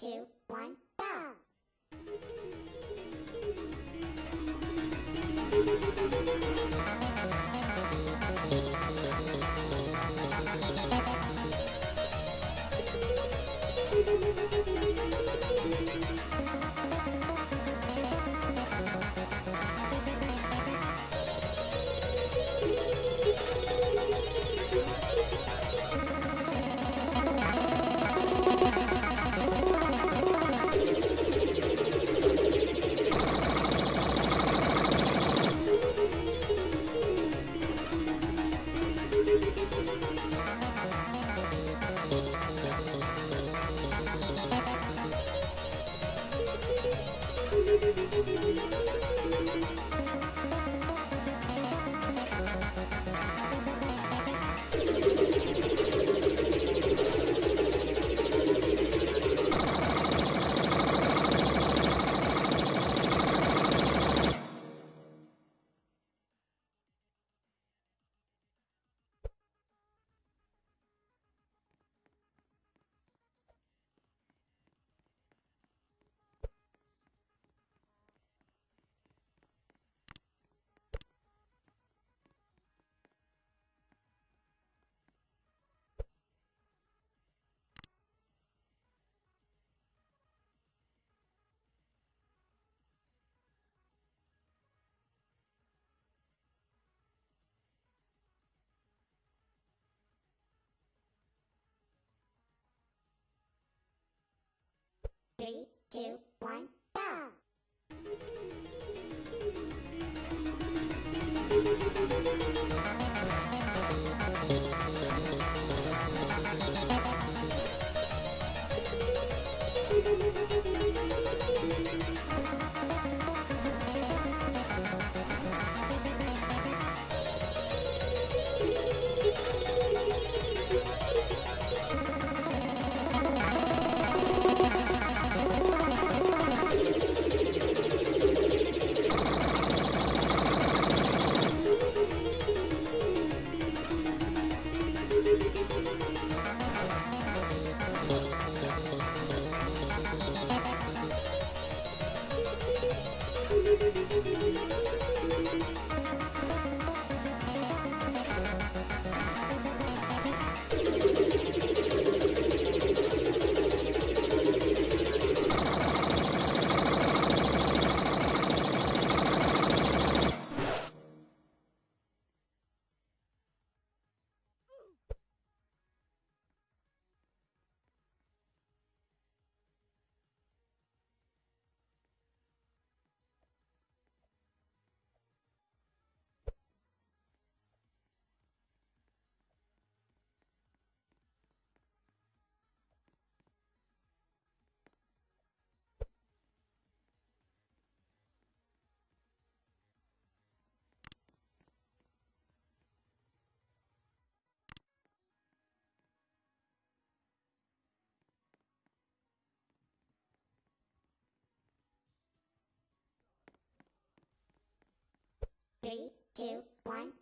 two, one. Three, two, one, two, one,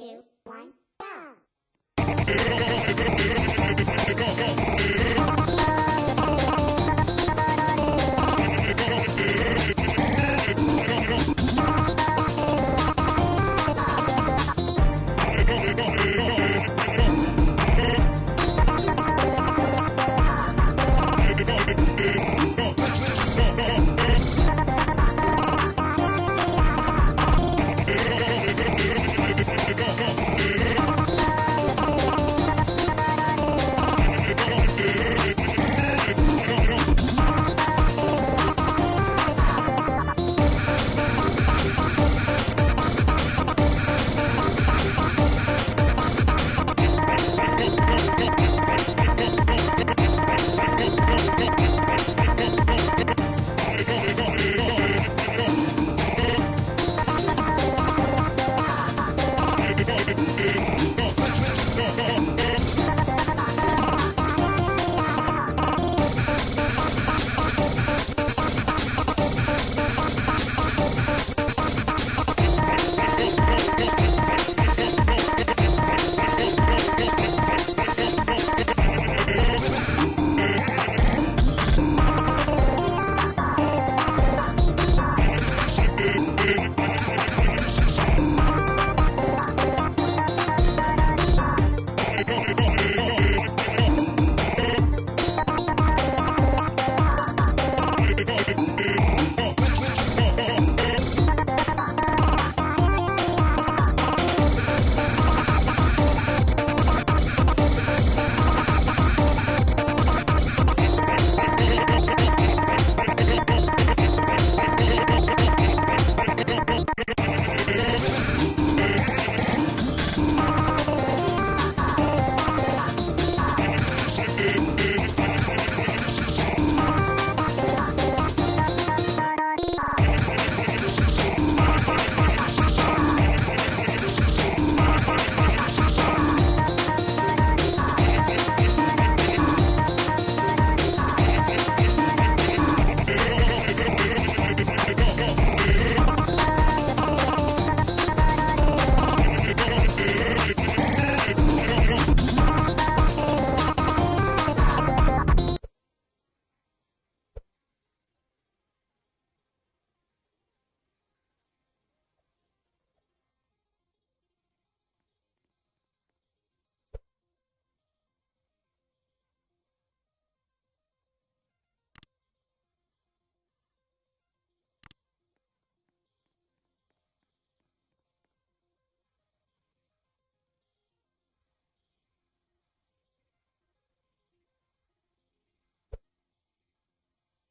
two, one, go!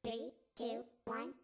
Three, two, one,